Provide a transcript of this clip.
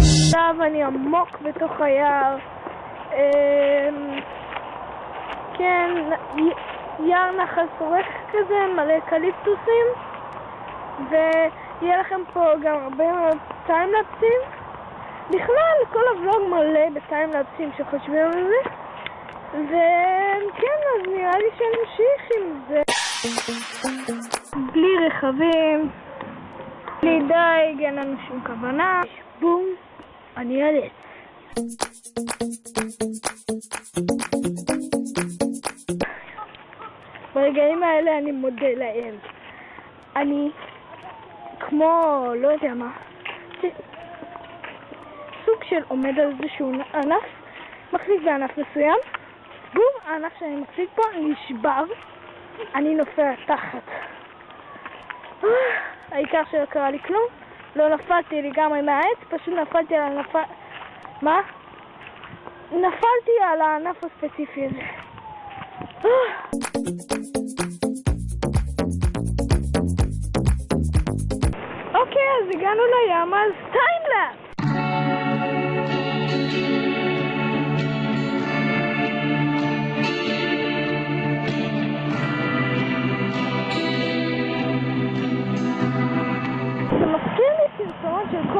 עכשיו אני עמוק בתוך היער. אמ, כן, יער נחל שורק כזה, מלא אקליפטוסים, ויהיה לכם פה גם הרבה מאוד טיימלפסים. בכלל, כל הוולוג מלא בטיימלפסים שחושבים על זה. וכן, אז נראה לי שנמשיך עם זה. בלי רכבים, בלי דייג, אין לנו שום כוונה. בום, אני עץ. ברגעים האלה אני מודה לאל. אני כמו, לא יודע מה, של עומד על איזשהו ענף, מחזיק בענף מסוים, בום, הענף שאני מחזיק בו נשבר, אני נופל תחת. העיקר שלא קרה לי כלום, לא נפלתי לגמרי מהעץ, פשוט נפלתי על הענף... מה? נפלתי על הענף הספציפי הזה. אוקיי, אז הגענו לים, אז time lapse! זה